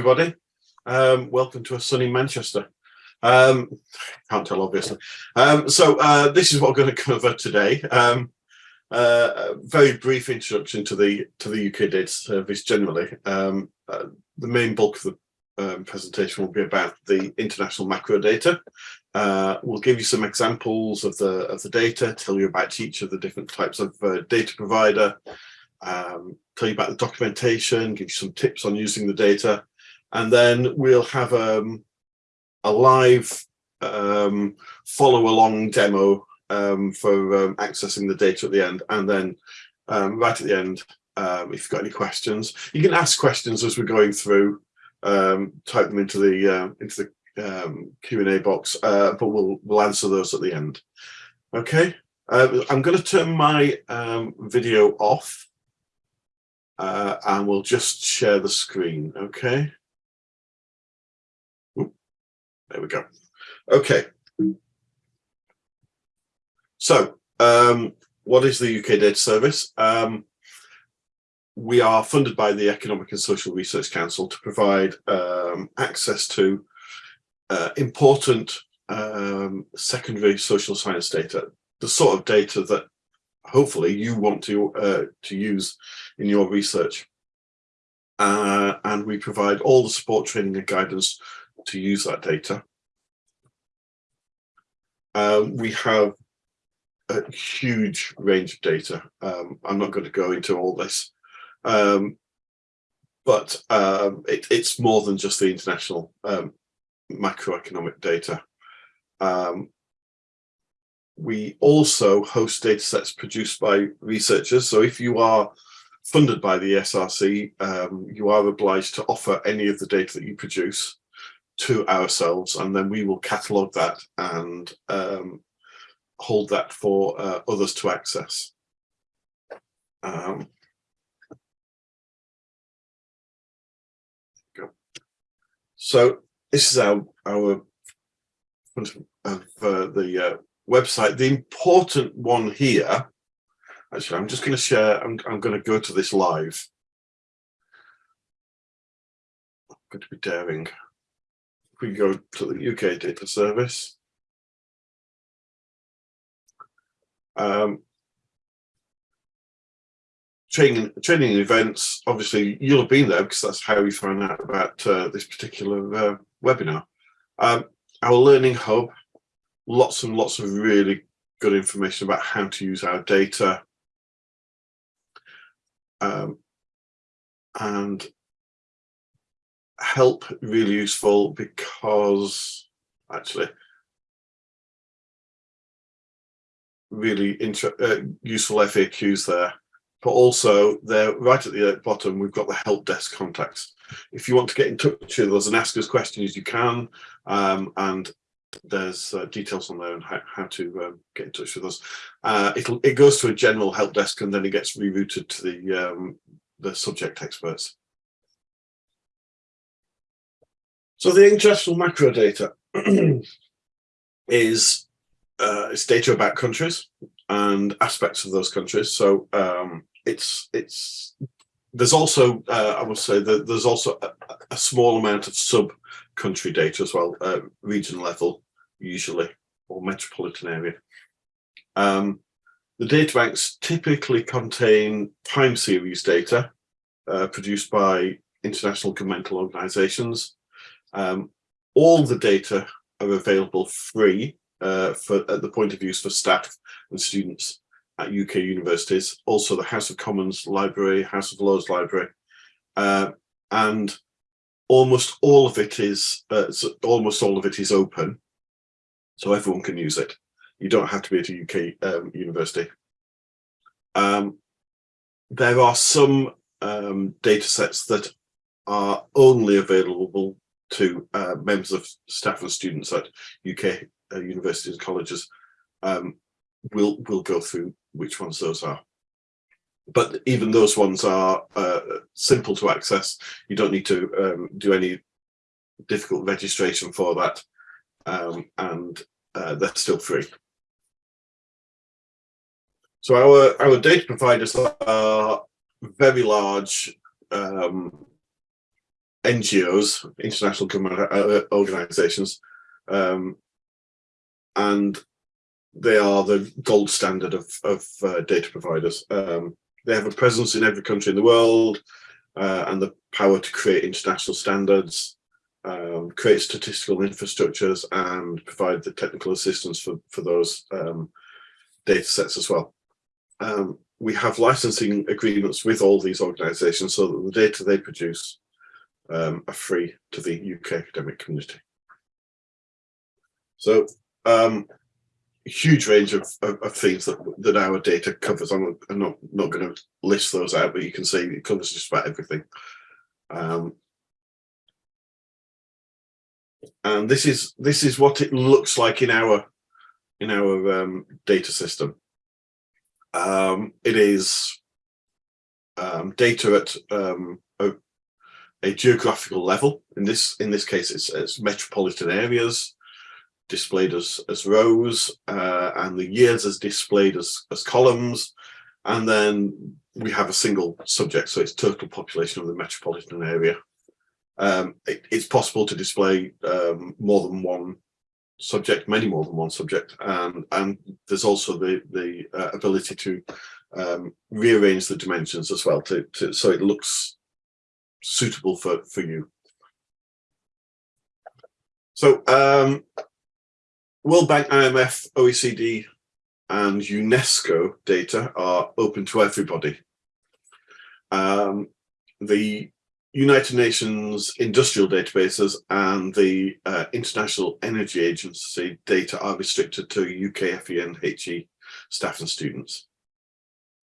everybody. Um, welcome to a sunny Manchester. Um, can't tell, obviously. Um, so uh, this is what we're going to cover today. Um, uh, a very brief introduction to the to the UK data service generally. Um, uh, the main bulk of the um, presentation will be about the international macro data. Uh, we'll give you some examples of the of the data, tell you about each of the different types of uh, data provider, um, tell you about the documentation, give you some tips on using the data, and then we'll have um, a live um, follow along demo um, for um, accessing the data at the end. And then um, right at the end, um, if you've got any questions, you can ask questions as we're going through, type them into the uh, into the Q&A box, uh, but we'll we'll answer those at the end. Okay, uh, I'm going to turn my video off uh, and we'll just share the screen, okay? There we go. Okay. So, um, what is the UK Data Service? Um, we are funded by the Economic and Social Research Council to provide um, access to uh, important um, secondary social science data, the sort of data that hopefully you want to uh, to use in your research. Uh, and we provide all the support training and guidance to use that data. Um, we have a huge range of data. Um, I'm not going to go into all this, um, but um, it, it's more than just the international um, macroeconomic data. Um, we also host data sets produced by researchers. So if you are funded by the ESRC, you are obliged to offer any of the data that you produce to ourselves, and then we will catalogue that and um, hold that for uh, others to access. Um, so this is our our of uh, the uh, website. The important one here, actually, I'm just going to share, I'm, I'm going to go to this live. I'm going to be daring. We go to the UK data service. Um, training training events obviously you'll have been there because that's how we found out about uh, this particular uh, webinar um, our learning hub lots and lots of really good information about how to use our data. Um, and help really useful because actually really uh, useful FAQs there but also there right at the bottom we've got the help desk contacts if you want to get in touch with us and ask us questions you can um, and there's uh, details on there on how, how to um, get in touch with us. Uh, it goes to a general help desk and then it gets rerouted to the um, the subject experts. So the international macro data is uh, it's data about countries and aspects of those countries. So um, it's it's there's also uh, I would say that there's also a, a small amount of sub country data as well, uh, region level usually, or metropolitan area. Um, the data banks typically contain time series data uh, produced by international governmental organisations. Um, all the data are available free uh, for at the point of use for staff and students at UK universities. Also the House of Commons Library, House of Lords Library, uh, and almost all of it is uh, almost all of it is open so everyone can use it you don't have to be at a uk um, university um, there are some um, data sets that are only available to uh, members of staff and students at uk uh, universities and colleges um, we'll we'll go through which ones those are but even those ones are uh, simple to access. You don't need to um, do any difficult registration for that, um, and uh, they're still free. So our our data providers are very large um, NGOs, international government uh, organizations, um, and they are the gold standard of, of uh, data providers. Um, they have a presence in every country in the world uh, and the power to create international standards, um, create statistical infrastructures and provide the technical assistance for, for those um, data sets as well. Um, we have licensing agreements with all these organizations so that the data they produce um, are free to the UK academic community. So um, huge range of, of, of, things that, that our data covers. I'm, I'm not, not going to list those out, but you can see it covers just about everything. Um, and this is this is what it looks like in our in our um, data system. Um, it is um, data at um, a, geographical level. In this in this case, it's, it's metropolitan areas displayed as as rows, uh, and the years as displayed as as columns, and then we have a single subject, so it's total population of the metropolitan area. Um, it, it's possible to display um, more than one subject, many more than one subject, and and there's also the the uh, ability to um, rearrange the dimensions as well, to, to so it looks suitable for for you. So um, World Bank, IMF, OECD, and UNESCO data are open to everybody. Um, the United Nations industrial databases and the uh, International Energy Agency data are restricted to UK FE and HE staff and students.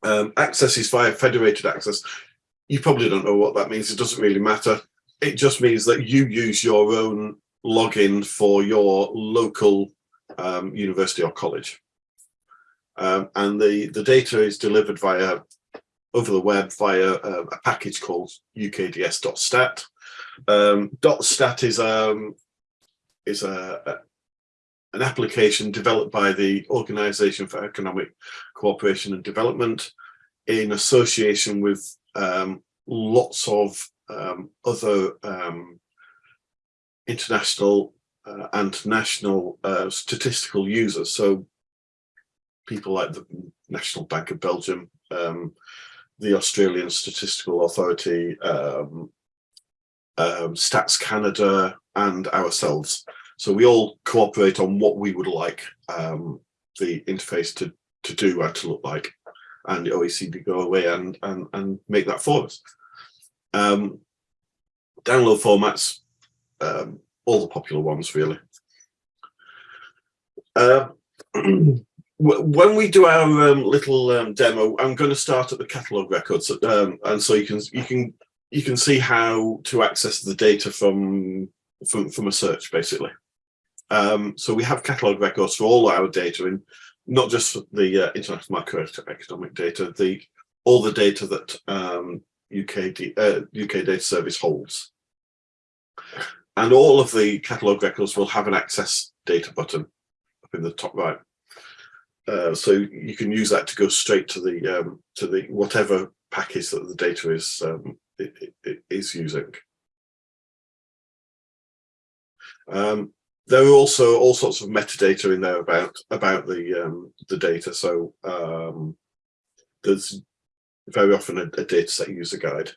Um, access is via federated access. You probably don't know what that means. It doesn't really matter. It just means that you use your own login for your local um, university or college. Um, and the, the data is delivered via over the web via uh, a package called ukds.stat. Um, .stat is um, is a, a, an application developed by the Organization for Economic Cooperation and Development in association with um, lots of um, other um, international uh, and national uh, statistical users. So people like the National Bank of Belgium, um, the Australian Statistical Authority, um, Stats Canada, and ourselves. So we all cooperate on what we would like the interface to, to do and to look like. And the OECD go away and, and, and make that for us. Um, download formats, um, all the popular ones really. Uh, when we do our um, little um, demo, I'm going to start at the catalog records, um, and so you can you can you can see how to access the data from from from a search basically. Um, so we have catalog records for all our data, in not just the uh, international macroeconomic data, the all the data that um, UK uh, UK Data Service holds, and all of the catalog records will have an access data button up in the top right. Uh, so you can use that to go straight to the um, to the whatever package that the data is um, it, it, it is using. Um, there are also all sorts of metadata in there about about the um, the data. So um, there's very often a, a data set user guide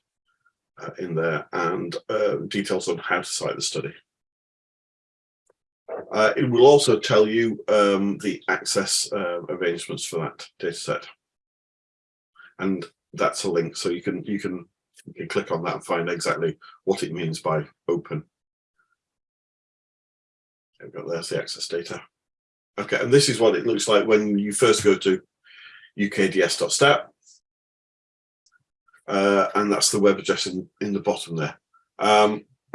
uh, in there and uh, details on how to cite the study. Uh, it will also tell you um, the access uh, arrangements for that data set. And that's a link, so you can you can you can click on that and find exactly what it means by open. There we go, there's the access data. Okay, and this is what it looks like when you first go to ukds.stat. Uh, and that's the web address in, in the bottom there. Um,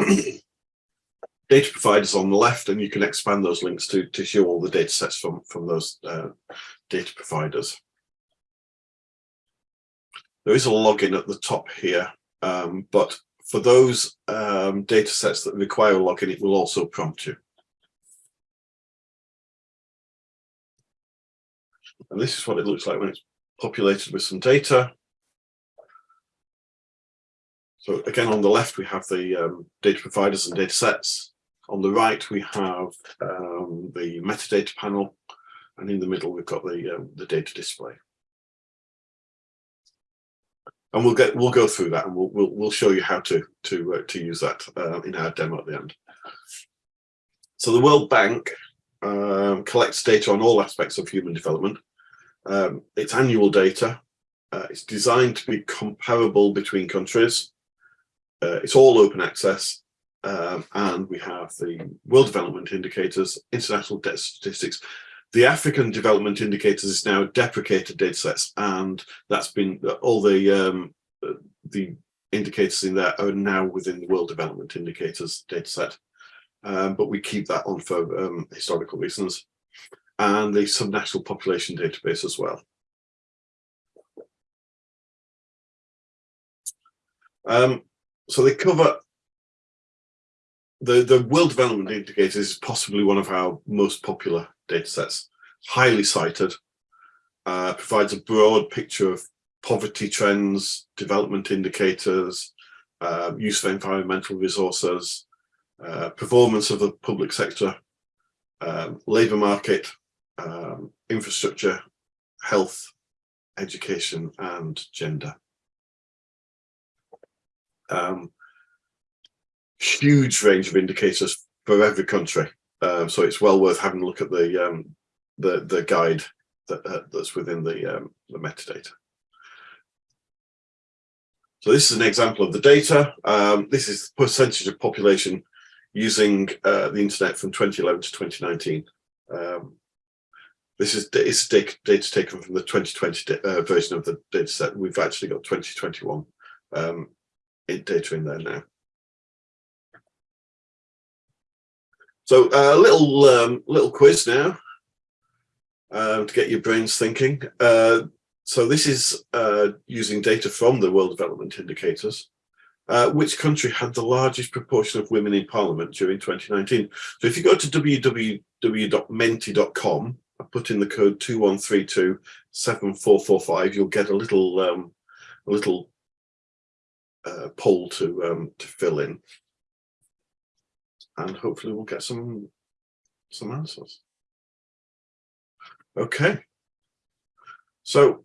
data providers on the left and you can expand those links to, to show all the data sets from, from those uh, data providers. There is a login at the top here, um, but for those um, data sets that require a login, it will also prompt you. And this is what it looks like when it's populated with some data. So again, on the left, we have the um, data providers and data sets. On the right, we have um, the metadata panel. And in the middle, we've got the, um, the data display. And we'll get we'll go through that and we'll we'll, we'll show you how to to uh, to use that uh, in our demo at the end. So the World Bank um, collects data on all aspects of human development. Um, it's annual data. Uh, it's designed to be comparable between countries. Uh, it's all open access. Um, and we have the World Development Indicators, International Debt Statistics. The African Development Indicators is now deprecated datasets, and that's been all the um, the indicators in there are now within the World Development Indicators dataset. Um, but we keep that on for um, historical reasons, and the subnational population database as well. Um, so they cover the, the World Development Indicators is possibly one of our most popular data sets, highly cited, uh, provides a broad picture of poverty trends, development indicators, uh, use of environmental resources, uh, performance of the public sector, um, labour market, um, infrastructure, health, education and gender. Um, huge range of indicators for every country. Um, so it's well worth having a look at the um, the, the guide that, uh, that's within the, um, the metadata. So this is an example of the data. Um, this is the percentage of population using uh, the internet from 2011 to 2019. This is it's data, data taken from the 2020 uh, version of the data set. We've actually got 2021 um, data in there now. So a uh, little um, little quiz now uh, to get your brains thinking. Uh, so this is uh, using data from the World Development Indicators. Uh, which country had the largest proportion of women in parliament during 2019? So if you go to www.menti.com, put in the code 21327445, you'll get a little um, a little uh, poll to um, to fill in and hopefully we'll get some some answers. Okay. So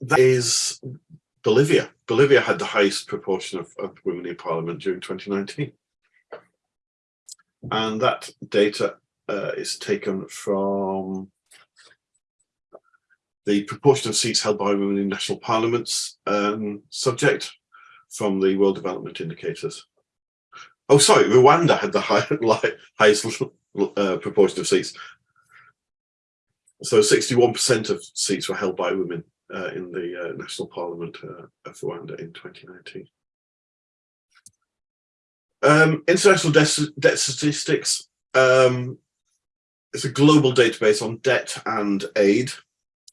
that is Bolivia. Bolivia had the highest proportion of, of women in parliament during 2019. And that data uh, is taken from the proportion of seats held by women in national parliaments um, subject from the World Development Indicators. Oh, sorry, Rwanda had the high, highest uh, proportion of seats. So 61% of seats were held by women uh, in the uh, National Parliament uh, of Rwanda in 2019. Um, international debt, debt statistics um, is a global database on debt and aid.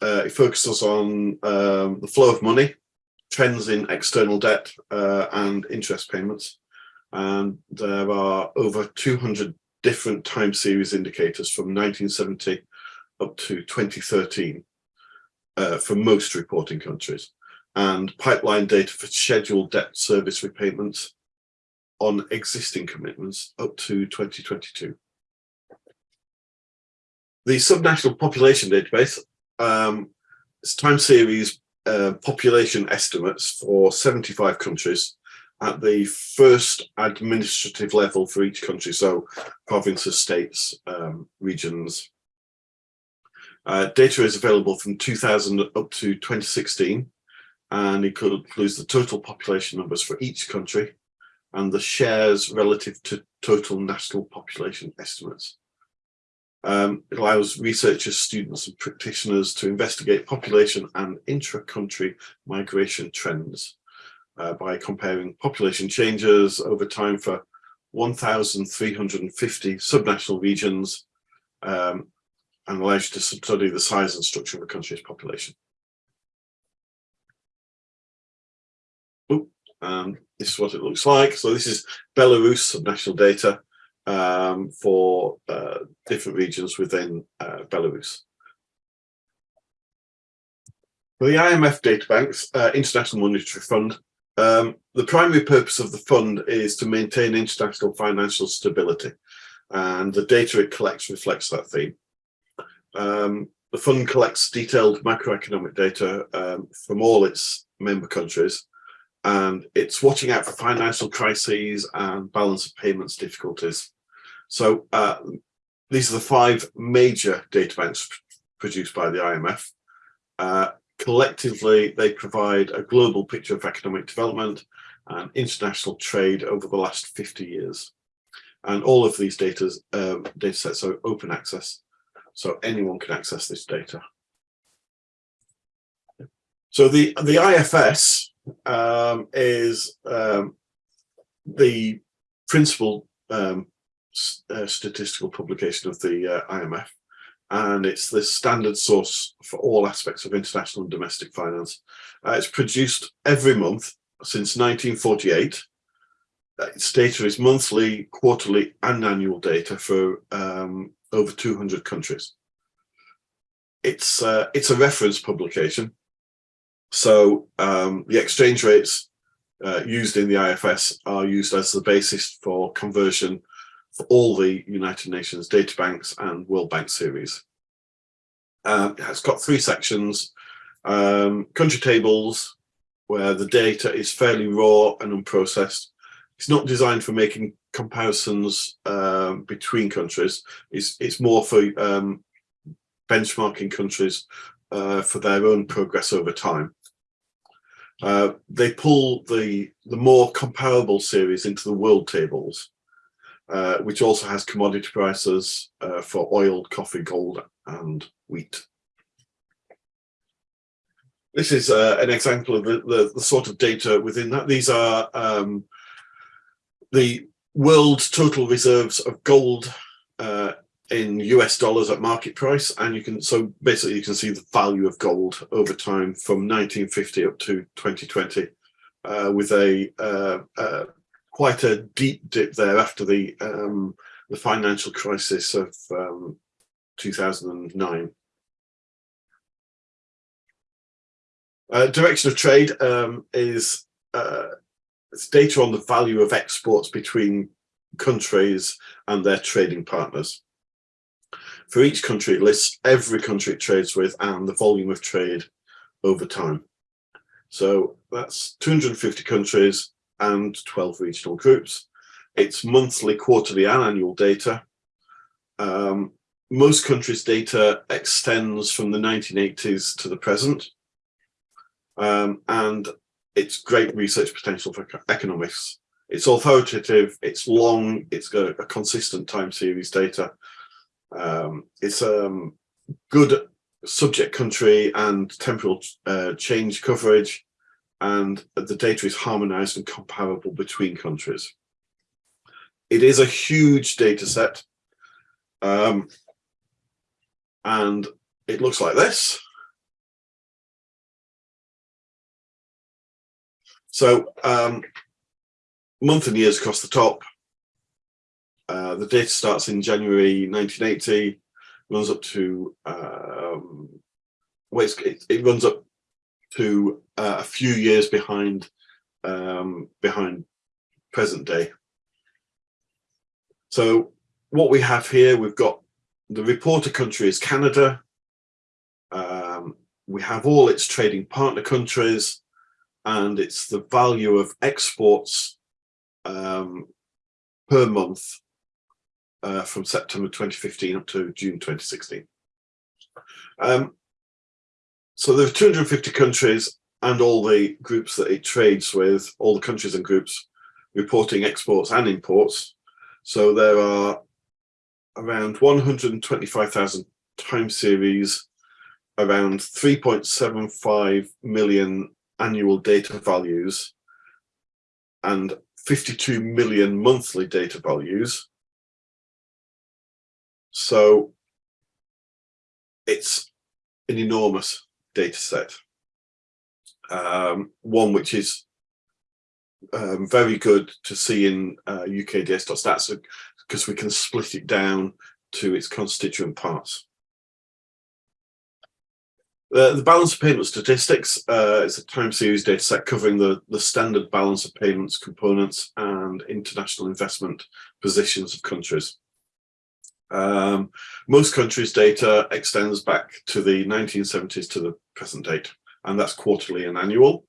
Uh, it focuses on um, the flow of money trends in external debt uh, and interest payments. And there are over 200 different time series indicators from 1970 up to 2013 uh, for most reporting countries and pipeline data for scheduled debt service repayments on existing commitments up to 2022. The subnational population database um, is time series uh, population estimates for 75 countries at the first administrative level for each country, so provinces, states, um, regions. Uh, data is available from 2000 up to 2016, and it includes the total population numbers for each country and the shares relative to total national population estimates. Um, it allows researchers, students and practitioners to investigate population and intra-country migration trends uh, by comparing population changes over time for 1,350 subnational regions um, and allows you to study the size and structure of a country's population. And this is what it looks like. So this is Belarus subnational data um, for uh, different regions within uh, Belarus. The IMF databanks, uh, International Monetary Fund, um, the primary purpose of the fund is to maintain international financial stability, and the data it collects reflects that theme. Um, the fund collects detailed macroeconomic data um, from all its member countries, and it's watching out for financial crises and balance of payments difficulties. So uh, these are the five major data banks produced by the IMF. Uh, collectively, they provide a global picture of economic development and international trade over the last 50 years. And all of these data, um, data sets are open access, so anyone can access this data. So the, the IFS um, is um, the principal um, uh, statistical publication of the uh, IMF and it's the standard source for all aspects of international and domestic finance. Uh, it's produced every month since 1948. Uh, its data is monthly, quarterly and annual data for um, over 200 countries. It's, uh, it's a reference publication. So um, the exchange rates uh, used in the IFS are used as the basis for conversion for all the United Nations data banks and World Bank series. Um, it's got three sections, um, country tables, where the data is fairly raw and unprocessed. It's not designed for making comparisons um, between countries. It's, it's more for um, benchmarking countries uh, for their own progress over time. Uh, they pull the, the more comparable series into the world tables, uh, which also has commodity prices uh, for oil, coffee, gold, and wheat. This is uh, an example of the, the, the, sort of data within that. These are um, the world's total reserves of gold in US dollars at market price. And you can, so basically you can see the value of gold over time from 1950 up to 2020 uh, with a uh, uh, quite a deep dip there after the um, the financial crisis of um, 2009. Uh, direction of trade um, is uh, it's data on the value of exports between countries and their trading partners. For each country, it lists every country it trades with and the volume of trade over time. So that's 250 countries and 12 regional groups. It's monthly, quarterly and annual data. Um, most countries' data extends from the 1980s to the present. Um, and it's great research potential for economics. It's authoritative, it's long, it's got a consistent time series data. Um, it's um, good subject country and temporal uh, change coverage and the data is harmonized and comparable between countries. It is a huge data set um, and it looks like this. So um, month and years across the top. Uh, the data starts in January 1980, runs up to um, well, it, it runs up to uh, a few years behind um, behind present day. So what we have here, we've got the reporter country is Canada. Um, we have all its trading partner countries and it's the value of exports um, per month uh, from September 2015 up to June 2016. Um, so there are 250 countries and all the groups that it trades with, all the countries and groups reporting exports and imports. So there are around 125,000 time series, around 3.75 million annual data values, and 52 million monthly data values. So it's an enormous data set. Um, one which is um, very good to see in uh, UKDS.stats because we can split it down to its constituent parts. Uh, the balance of payment statistics uh, is a time series data set covering the, the standard balance of payments components and international investment positions of countries. Um, most countries' data extends back to the 1970s to the present date, and that's quarterly and annual.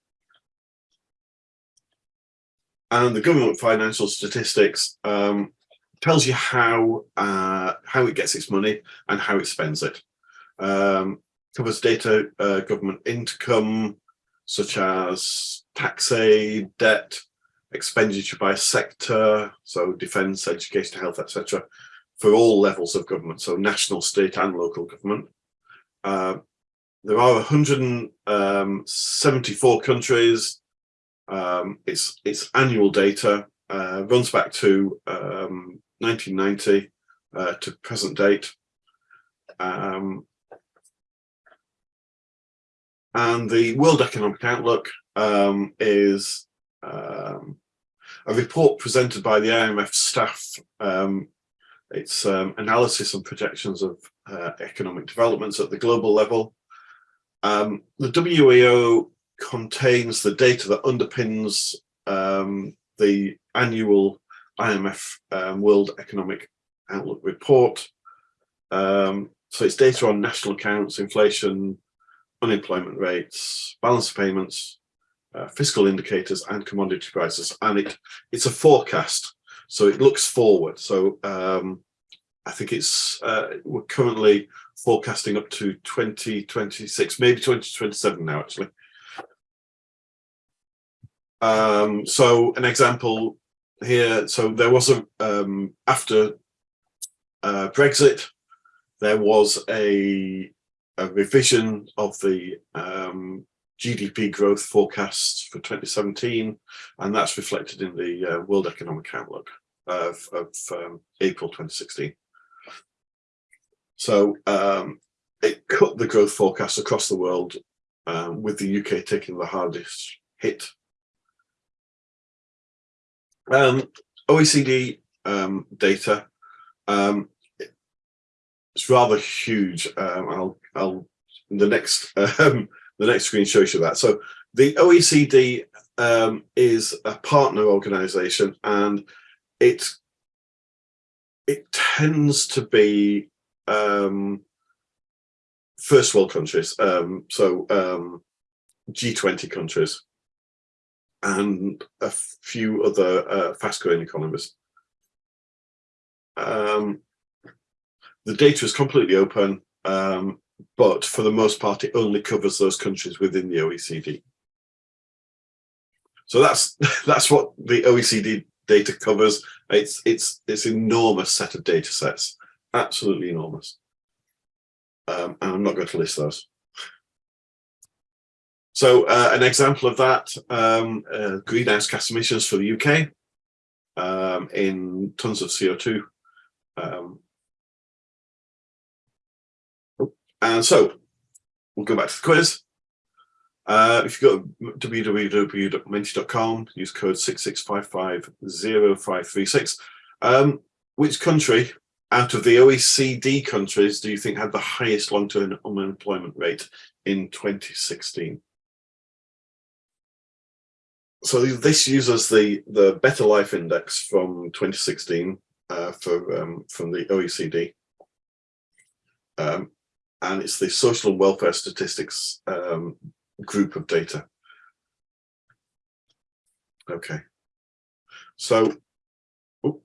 And the government financial statistics um, tells you how uh, how it gets its money and how it spends it. Um, covers data uh, government income, such as tax aid, debt, expenditure by sector, so defence, education, health, etc., for all levels of government, so national, state and local government. Uh, there are 174 um, countries. Um, it's, it's annual data, uh, runs back to um, 1990 uh, to present date. Um, and the World Economic Outlook um, is um, a report presented by the IMF staff. Um, it's um, analysis and projections of uh, economic developments at the global level. Um, the WEO contains the data that underpins um, the annual IMF World Economic Outlook report. so it's data on national accounts, inflation, unemployment rates, balance payments, uh, fiscal indicators and commodity prices. And it it's a forecast, so it looks forward. So um, I think it's uh, we're currently forecasting up to 2026, maybe 2027 now actually. Um, so an example here, so there was a, um, after uh, Brexit, there was a a revision of the um, GDP growth forecasts for 2017, and that's reflected in the uh, World Economic Outlook of, of um, April 2016. So um, it cut the growth forecast across the world, um, with the UK taking the hardest hit. Um, OECD um, data um, it's rather huge. I'll, I'll, the next, the next screen shows you that. So the OECD um, is a partner organization and it, it tends to be um, first world countries. Um, so um, G20 countries and a few other uh, fast growing economies. Um, the data is completely open, um, but for the most part, it only covers those countries within the OECD. So that's that's what the OECD data covers. It's it's it's enormous set of data sets, absolutely enormous. Um, and I'm not going to list those. So uh, an example of that, um, uh, greenhouse gas emissions for the UK um, in tons of CO2. Um, And so we'll go back to the quiz. Uh, if you go to www.menti.com, use code 66550536. Um, which country out of the OECD countries do you think had the highest long-term unemployment rate in 2016? So this uses the the Better Life Index from 2016 uh, for um, from the OECD. Um, and it's the social and welfare statistics um, group of data. Okay, so oh,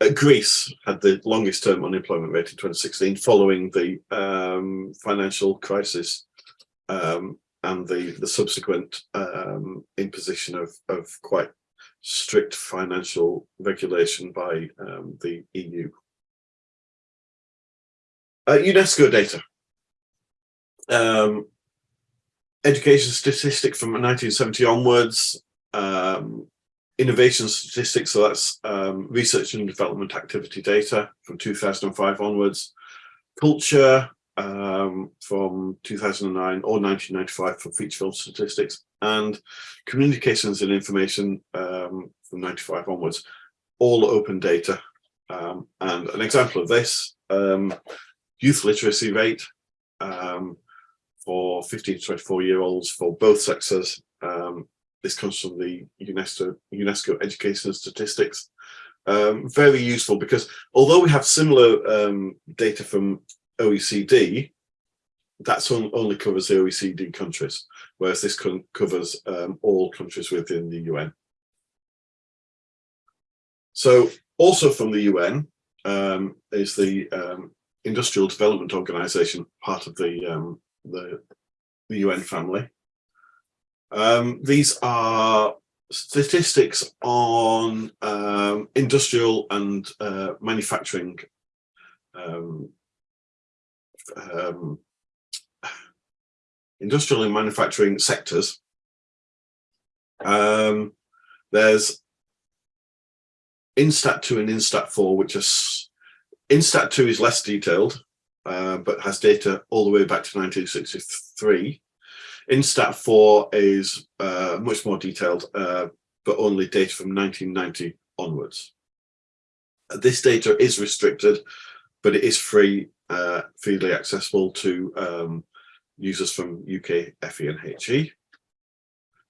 uh, Greece had the longest term unemployment rate in 2016 following the um, financial crisis um, and the, the subsequent um, imposition of, of quite strict financial regulation by um, the EU. Uh, UNESCO data. Um, education statistics from 1970 onwards, um, innovation statistics, so that's um, research and development activity data from 2005 onwards, culture um, from 2009 or 1995 for feature film statistics, and communications and information um, from 95 onwards, all open data. Um, and an example of this, um, youth literacy rate um, for 15 to 24 year olds for both sexes. Um, this comes from the UNESCO, UNESCO Education Statistics. Um, very useful because although we have similar um, data from OECD, that's on, only covers the OECD countries, whereas this covers um, all countries within the UN. So also from the UN um, is the industrial development organization, part of the, um, the, the, UN family. Um, these are statistics on um, industrial and uh, manufacturing um, um, industrial and manufacturing sectors. Um, there's INDSTAT 2 and INDSTAT 4, which are INDSTAT2 is less detailed, uh, but has data all the way back to 1963. INDSTAT4 is uh, much more detailed, uh, but only data from 1990 onwards. This data is restricted, but it is free, uh, freely accessible to um, users from UK, FE and HE.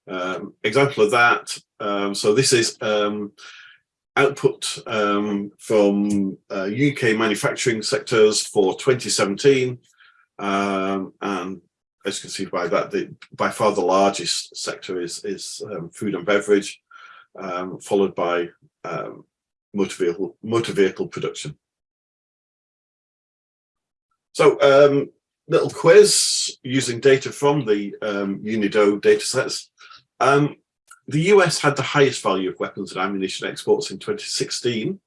Um, example of that, um, so this is um, output um, from uh, UK manufacturing sectors for 2017. Um, and as you can see by that, the, by far the largest sector is, is um, food and beverage, um, followed by um, motor, vehicle, motor vehicle production. So um, little quiz using data from the um, UNIDO datasets. The US had the highest value of weapons and ammunition exports in 2016,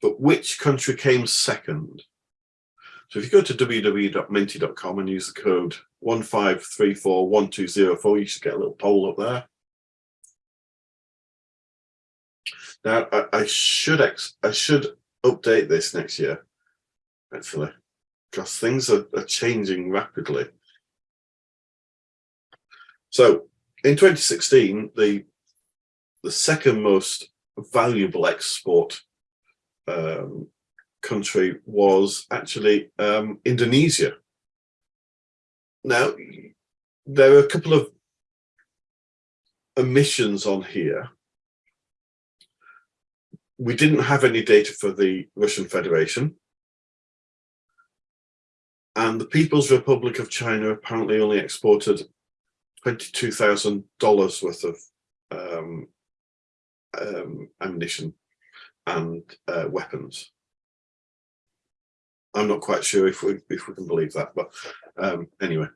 but which country came second? So if you go to www.menti.com and use the code 15341204, you should get a little poll up there. Now, I, I should I should update this next year, actually, because things are, are changing rapidly. So in 2016, the the second most valuable export um, country was actually um, Indonesia. Now, there are a couple of omissions on here. We didn't have any data for the Russian Federation. And the People's Republic of China apparently only exported $22,000 worth of um, um, ammunition and uh, weapons. I'm not quite sure if we if we can believe that, but um, anyway.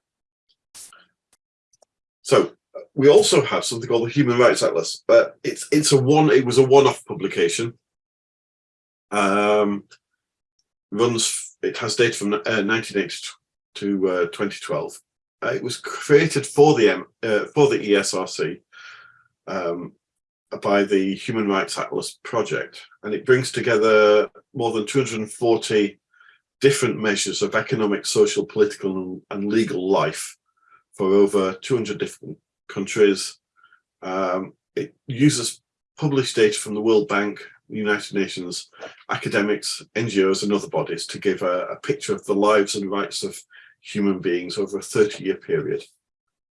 So we also have something called the Human Rights Atlas, but it's it's a one it was a one-off publication. Um, runs it has data from uh, 1980 to uh, 2012 uh, it was created for the M, uh, for the ESRC um, by the Human Rights Atlas project, and it brings together more than 240 different measures of economic, social, political, and legal life for over 200 different countries. Um, it uses published data from the World Bank, United Nations, academics, NGOs, and other bodies to give a, a picture of the lives and rights of human beings over a 30 year period.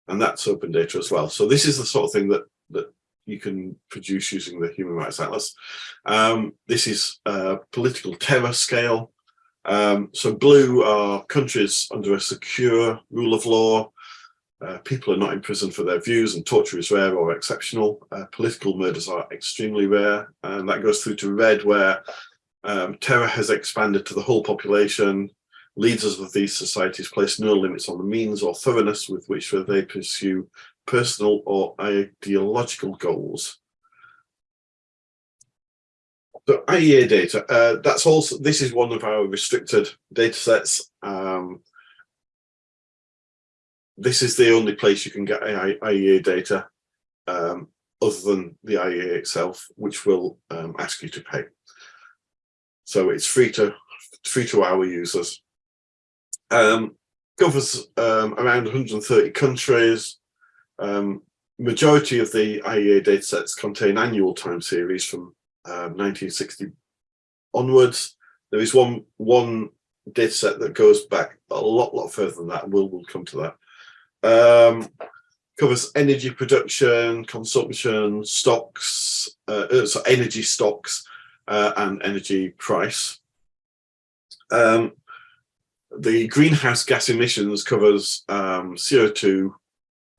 And that's open data as well. So this is the sort of thing that, that you can produce using the Human Rights Atlas. Um, this is a political terror scale. Um, so blue are countries under a secure rule of law. Uh, people are not in prison for their views and torture is rare or exceptional. Uh, political murders are extremely rare. And that goes through to red where um, terror has expanded to the whole population leaders of these societies place no limits on the means or thoroughness with which they pursue personal or ideological goals. So IEA data, uh, that's also, this is one of our restricted data sets. Um, this is the only place you can get IEA data um, other than the IEA itself, which will um, ask you to pay. So it's free to free to our users um, covers um, around 130 countries. Um, majority of the IEA datasets contain annual time series from 1960 um, onwards. There is one one dataset that goes back a lot, lot further than that, we'll, we'll come to that. Um, covers energy production, consumption, stocks, uh, uh, so energy stocks, uh, and energy price. Um, the greenhouse gas emissions covers um, CO2,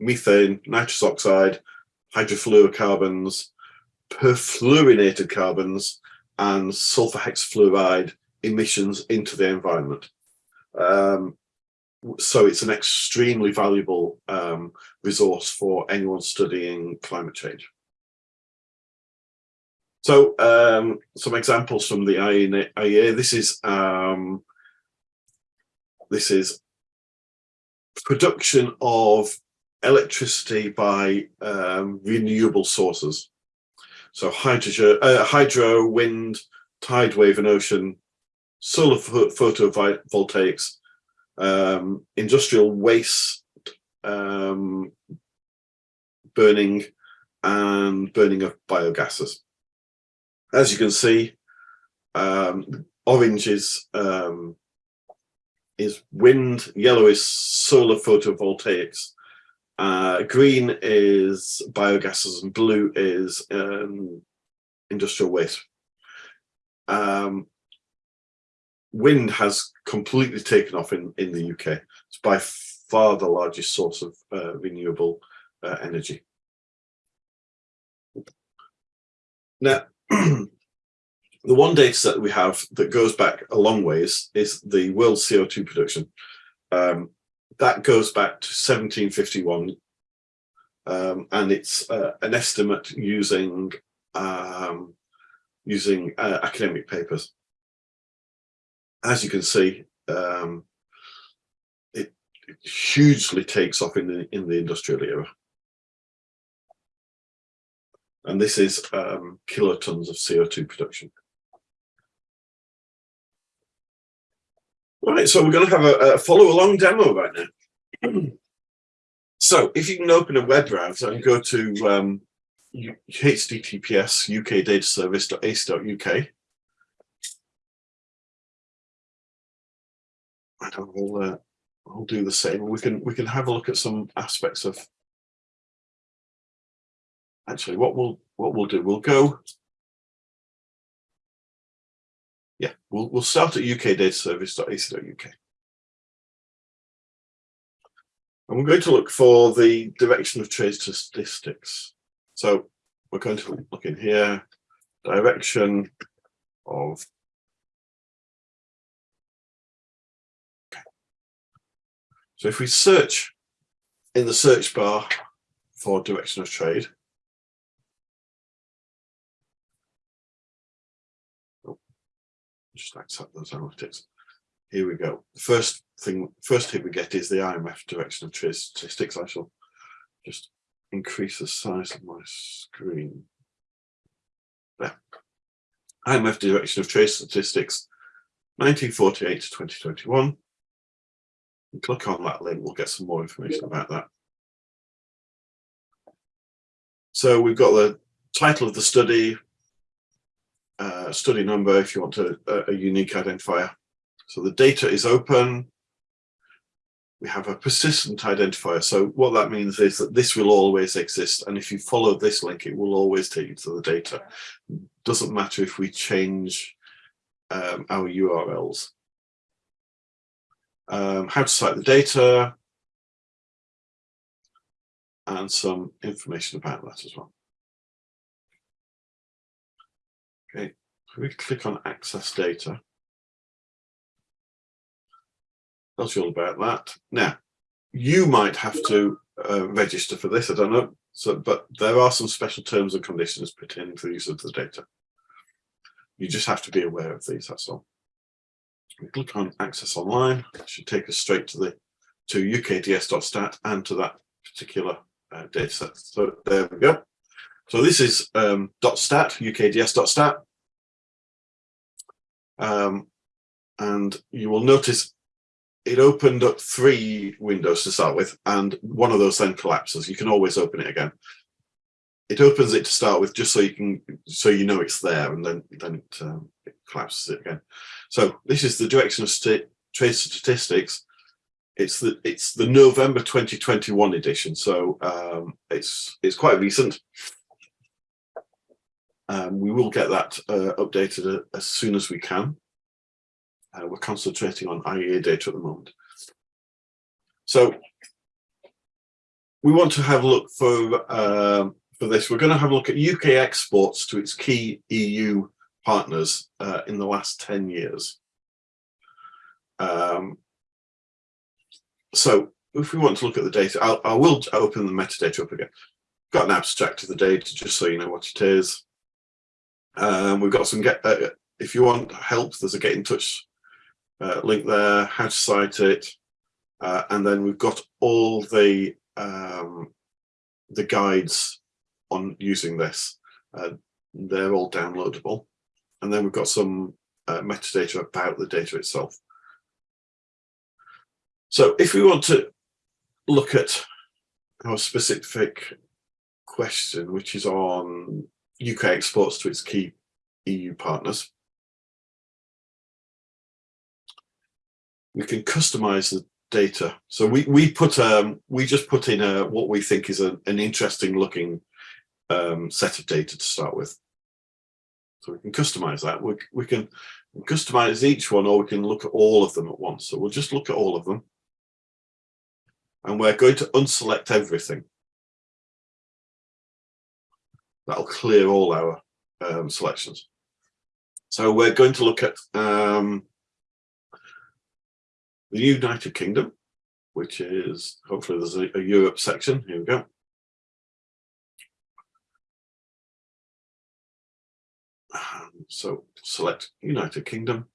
methane, nitrous oxide, hydrofluorocarbons, perfluorinated carbons, and sulfur hexafluoride emissions into the environment. Um, so it's an extremely valuable um, resource for anyone studying climate change. So um, some examples from the IEA. This is um, this is production of electricity by um, renewable sources. So hydrogen, uh, hydro, wind, tide, wave, and ocean, solar photovoltaics, um, industrial waste um, burning, and burning of biogases. As you can see, um, orange is um, is wind, yellow is solar photovoltaics, uh, green is biogases, and blue is um, industrial waste. Um, wind has completely taken off in, in the UK. It's by far the largest source of uh, renewable uh, energy. Now, the one data set we have that goes back a long ways is the world CO2 production. Um, that goes back to 1751 um, and it's uh, an estimate using um, using uh, academic papers. As you can see, um, it, it, hugely takes off in the in the industrial era, and this is um, kilotons of CO2 production. Right, so we're going to have a, a follow along demo right now. so if you can open a web browser and go to um, https ukdataservice.ac.uk and I'll, uh, I'll do the same. We can we can have a look at some aspects of actually what we'll what we'll do. We'll go yeah, we'll, we'll start at ukdataservice.ac.uk. And we're going to look for the direction of trade statistics. So we're going to look in here, direction of So if we search in the search bar for direction of trade, just accept those analytics. Here we go. The first thing, first hit we get is the IMF direction of trade statistics. I shall just increase the size of my screen. There. IMF direction of trade statistics, 1948 to 2021. click on that link, we'll get some more information about that. So we've got the title of the study, uh, study number if you want a, a unique identifier. So the data is open. We have a persistent identifier. So what that means is that this will always exist. And if you follow this link, it will always take you to the data. Doesn't matter if we change um, our URLs. Um, how to cite the data and some information about that as well. Okay, we click on access data. Tells you all about that. Now, you might have to uh, register for this, I don't know. So, but there are some special terms and conditions pertaining to the use of the data. You just have to be aware of these, that's all. We click on access online, it should take us straight to the to ukds.stat and to that particular uh, data set. So there we go. So this is um, .stat, ukds.stat. Um, and you will notice it opened up three windows to start with, and one of those then collapses. You can always open it again. It opens it to start with just so you can, so you know it's there, and then then it, um, it collapses it again. So this is the direction of trade statistics it's the it's the November 2021 edition, so um, it's it's quite recent. Um, we will get that uh, updated as soon as we can. Uh, we're concentrating on IEA data at the moment. So we want to have a look for um, for this. We're going to have a look at UK exports to its key EU partners uh, in the last 10 years. Um, so if we want to look at the data, I'll, I will open the metadata up again. Got an abstract of the data just so you know what it is. Um, we've got some get. Uh, if you want help, there's a get in touch uh, link there. How to cite it, uh, and then we've got all the um, the guides on using this. Uh, they're all downloadable, and then we've got some uh, metadata about the data itself. So if we want to look at our specific question, which is on UK exports to its key EU partners, we can customize the data. So we we put um we just put in a what we think is a, an interesting looking um, set of data to start with. So we can customize that. We, we can customize each one or we can look at all of them at once. So we'll just look at all of them and we're going to unselect everything. That'll clear all our um, selections. So we're going to look at um, the United Kingdom, which is hopefully there's a, a Europe section. Here we go. So select United Kingdom.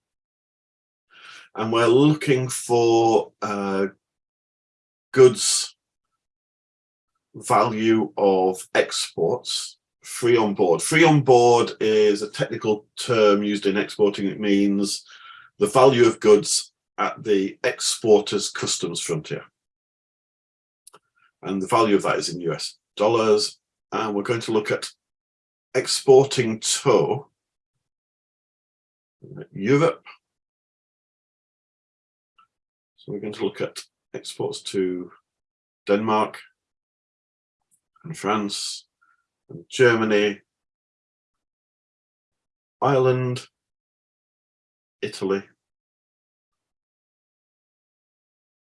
And we're looking for uh, goods value of exports free on board. Free on board is a technical term used in exporting. It means the value of goods at the exporter's customs frontier. And the value of that is in US dollars. And we're going to look at exporting to Europe. So we're going to look at exports to Denmark and France Germany, Ireland, Italy,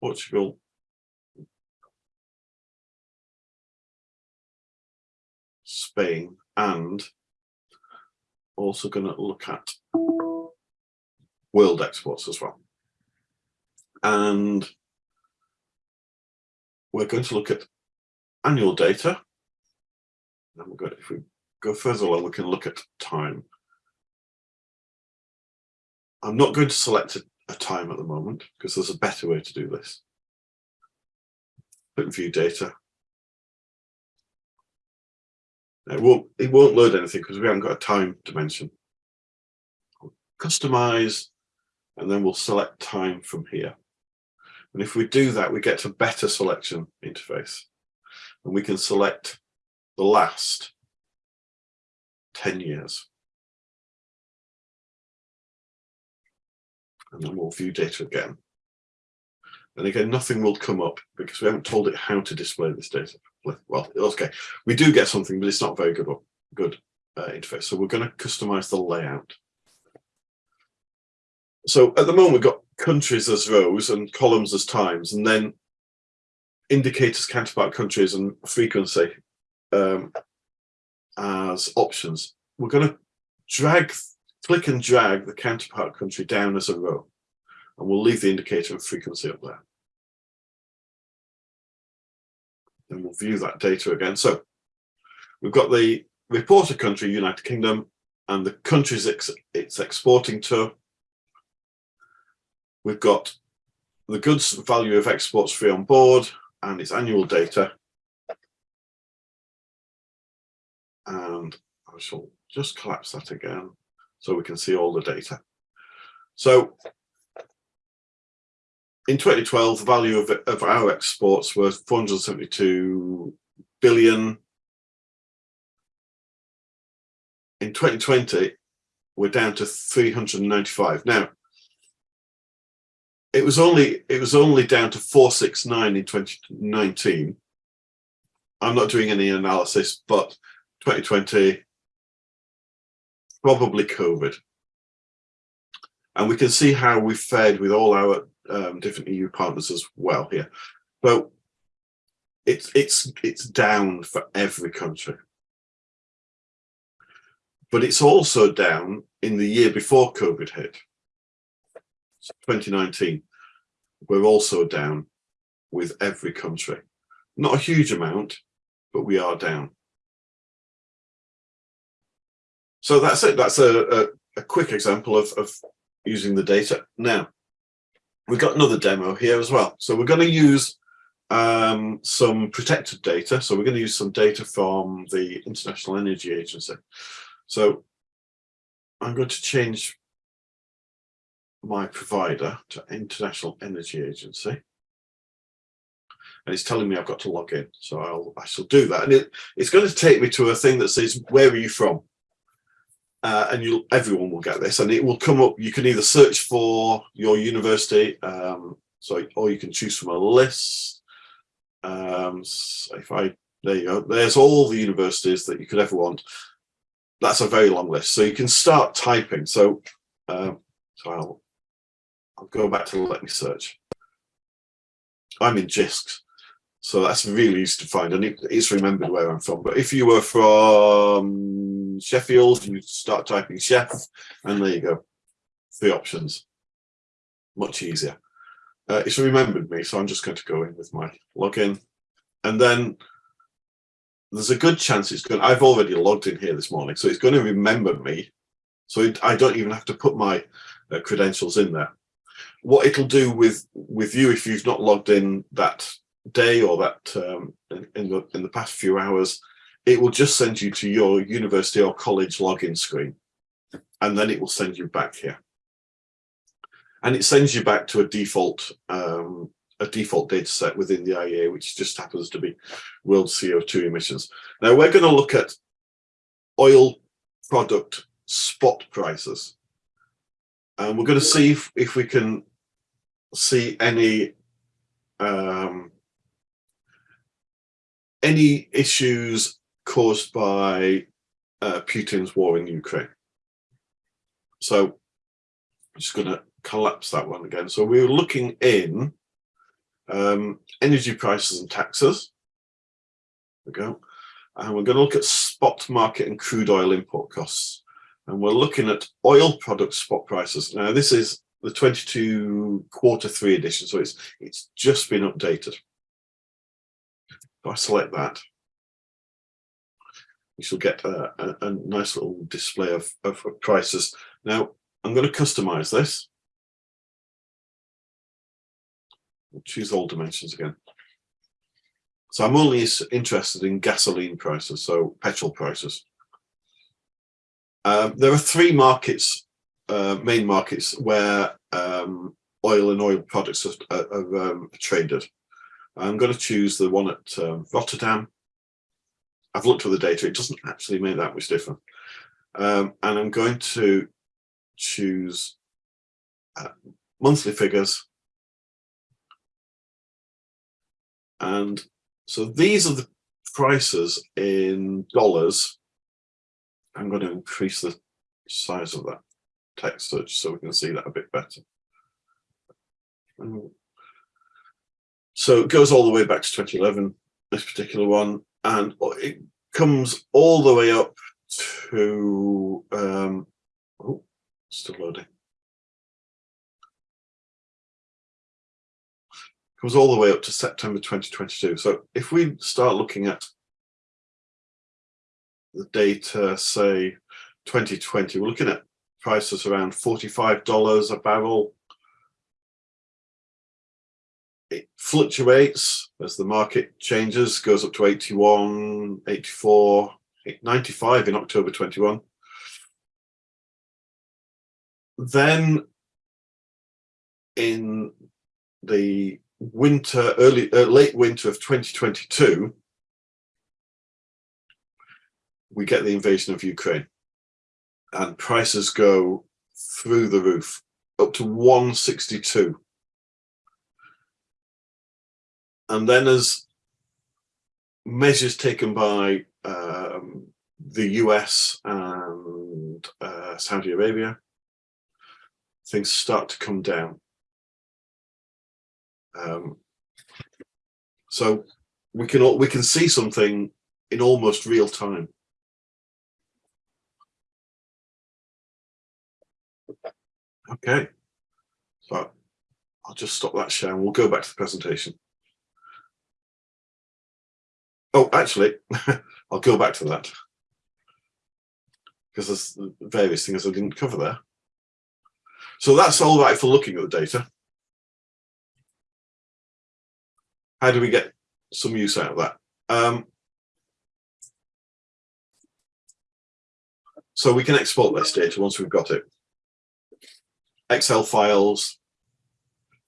Portugal, Spain, and also going to look at world exports as well. And we're going to look at annual data. We're going, if we go further along, we can look at time. I'm not going to select a, a time at the moment because there's a better way to do this. Click view data. It won't, it won't load anything because we haven't got a time dimension. Customize and then we'll select time from here. And if we do that, we get a better selection interface. And we can select the last 10 years. And then we'll view data again. And again, nothing will come up because we haven't told it how to display this data. Well, okay, we do get something, but it's not very good, good uh, interface. So we're going to customize the layout. So at the moment, we've got countries as rows and columns as times, and then indicators, counterpart countries and frequency um, as options. We're going to drag, click and drag the counterpart country down as a row, and we'll leave the indicator and frequency up there. Then we'll view that data again. So we've got the reporter country, United Kingdom, and the countries it's exporting to We've got the goods value of exports free on board and its annual data. And I shall just collapse that again so we can see all the data. So in 2012, the value of, of our exports was 472 billion. In 2020, we're down to 395. Now, it was only it was only down to 469 in 2019 i'm not doing any analysis but 2020 probably covid and we can see how we fared with all our um, different eu partners as well here so it's it's it's down for every country but it's also down in the year before covid hit 2019, we're also down with every country. Not a huge amount, but we are down. So that's it. That's a, a, a quick example of, of using the data. Now, we've got another demo here as well. So we're going to use um, some protected data. So we're going to use some data from the International Energy Agency. So I'm going to change my provider to International Energy Agency. And it's telling me I've got to log in. So I'll, I shall do that. And it, it's going to take me to a thing that says, where are you from? Uh, and you'll, everyone will get this and it will come up. You can either search for your university, um, so, or you can choose from a list. Um, so if I, there you go, there's all the universities that you could ever want. That's a very long list. So you can start typing. So, um, so I'll I'll go back to let me search. I'm in JISC, so that's really easy to find and it, it's remembered where I'm from. But if you were from Sheffield, you start typing chef and there you go, three options, much easier. Uh, it's remembered me, so I'm just going to go in with my login and then there's a good chance it's going I've already logged in here this morning, so it's going to remember me. So it, I don't even have to put my uh, credentials in there what it'll do with with you if you've not logged in that day or that um, in, the in the past few hours, it will just send you to your university or college login screen, and then it will send you back here. And it sends you back to a default um, a default data set within the IEA, which just happens to be world CO2 emissions. Now we're going to look at oil product spot prices. And we're going to see if, if we can see any um, any issues caused by uh, Putin's war in Ukraine. So I'm just going to collapse that one again. So we were looking in um, energy prices and taxes. There we go. And we're going to look at spot market and crude oil import costs. And we're looking at oil product spot prices. Now, this is the 22 quarter three edition. So it's it's just been updated. If I select that, you shall get a, a, a nice little display of, of, prices. Now I'm going to customize this. We'll choose all dimensions again. So I'm only interested in gasoline prices, so petrol prices. Um, there are three markets uh, main markets where um, oil and oil products are, are, um, traded. I'm going to choose the one at um, Rotterdam. I've looked at the data, it doesn't actually make that much difference. Um, and I'm going to choose uh, monthly figures. And so these are the prices in dollars. I'm going to increase the size of that text search so we can see that a bit better. So it goes all the way back to 2011, this particular one, and it comes all the way up to, um, oh, still loading. Comes all the way up to September 2022. So if we start looking at the data, say 2020, we're looking at prices around $45 a barrel. It fluctuates as the market changes, goes up to 81, 84, 95 in October 21. Then in the winter, early, uh, late winter of 2022, we get the invasion of Ukraine and prices go through the roof up to 162 and then as measures taken by um, the US and uh, Saudi Arabia, things start to come down. Um, so we can we can see something in almost real time. Okay, so I'll just stop that share and we'll go back to the presentation. Oh, actually, I'll go back to that because there's various things I didn't cover there. So that's all right for looking at the data. How do we get some use out of that? Um, so we can export this data once we've got it. Excel files,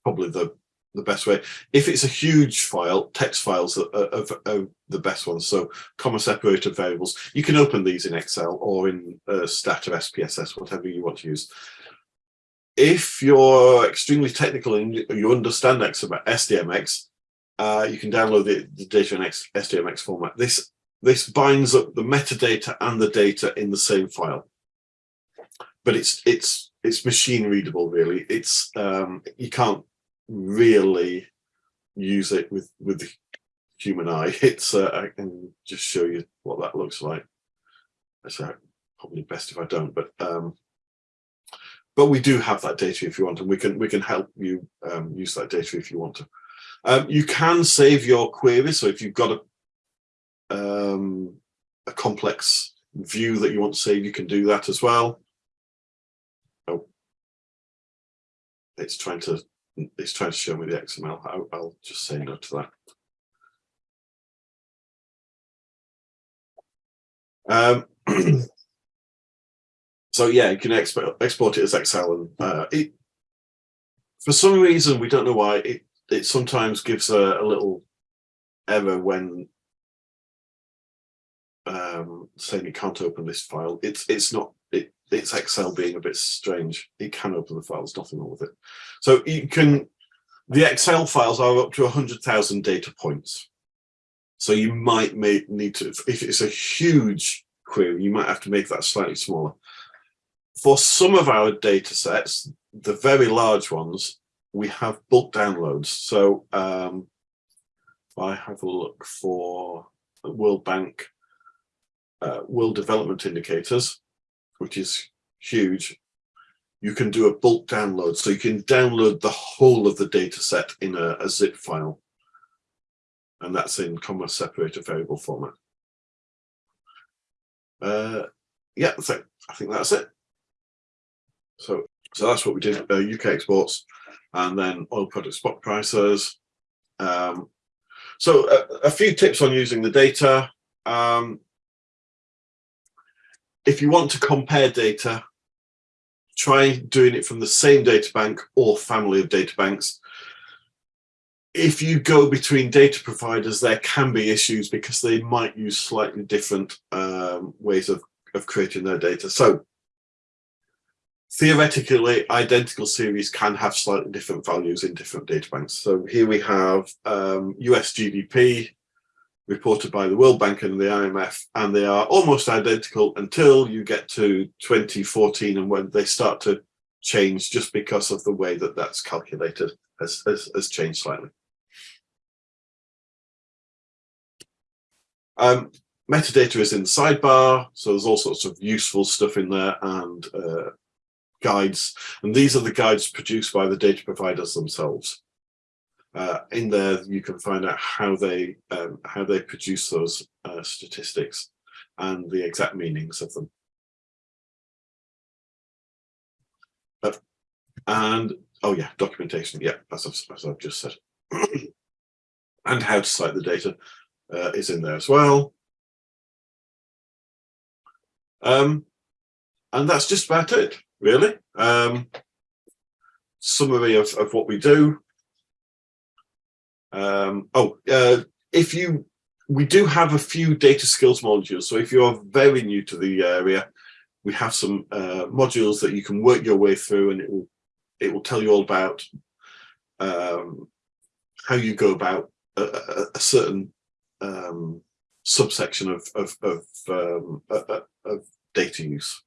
probably the the best way. If it's a huge file, text files are, are, are, the best ones. So comma separated variables. You can open these in Excel or in uh, Stata or SPSS, whatever you want to use. If you're extremely technical and you understand SDMX, uh, you can download the, the data in SDMX format. This this binds up the metadata and the data in the same file, but it's it's it's machine readable. Really, it's um, you can't really use it with with the human eye. It's uh, I can just show you what that looks like. So probably best if I don't, but um, but we do have that data if you want, and we can we can help you um, use that data if you want to. Um, you can save your query So if you've got a, um, a complex view that you want to save, you can do that as well. Oh, it's trying to it's trying to show me the XML. I'll, I'll just say no to that. Um, so yeah, you can export export it as Excel, and uh, it for some reason we don't know why it it sometimes gives a, a little error when um, saying you can't open this file. It's it's not it's Excel being a bit strange. It can open the file. There's nothing wrong with it. So you can the Excel files are up to 100,000 data points. So you might make, need to, if it's a huge query, you might have to make that slightly smaller. For some of our data sets, the very large ones, we have bulk downloads. So um, I have a look for World Bank uh, World Development Indicators, which is huge, you can do a bulk download. So you can download the whole of the data set in a, a zip file. And that's in comma separated variable format. Uh, yeah, so I think that's it. So, so that's what we did, uh, UK exports and then oil product spot prices. Um, so a, a, few tips on using the data. Um, if you want to compare data, try doing it from the same data bank or family of data banks. If you go between data providers, there can be issues because they might use slightly different um, ways of, of creating their data. So theoretically identical series can have slightly different values in different data banks. So here we have um, US GDP reported by the World Bank and the IMF, and they are almost identical until you get to 2014 and when they start to change just because of the way that that's calculated has, has, has changed slightly. Um, metadata is in the sidebar, so there's all sorts of useful stuff in there and uh, guides, and these are the guides produced by the data providers themselves. Uh, in there, you can find out how they um, how they produce those uh, statistics and the exact meanings of them. But, and oh yeah, documentation. Yeah, as I've, as I've just said, and how to cite the data uh, is in there as well. Um, and that's just about it really. Um, summary of, of what we do. Um, oh, uh, if you, we do have a few data skills modules. So if you're very new to the area, we have some uh, modules that you can work your way through and it will, it will tell you all about um, how you go about a, a, a certain um, subsection of of, of, um, of data use.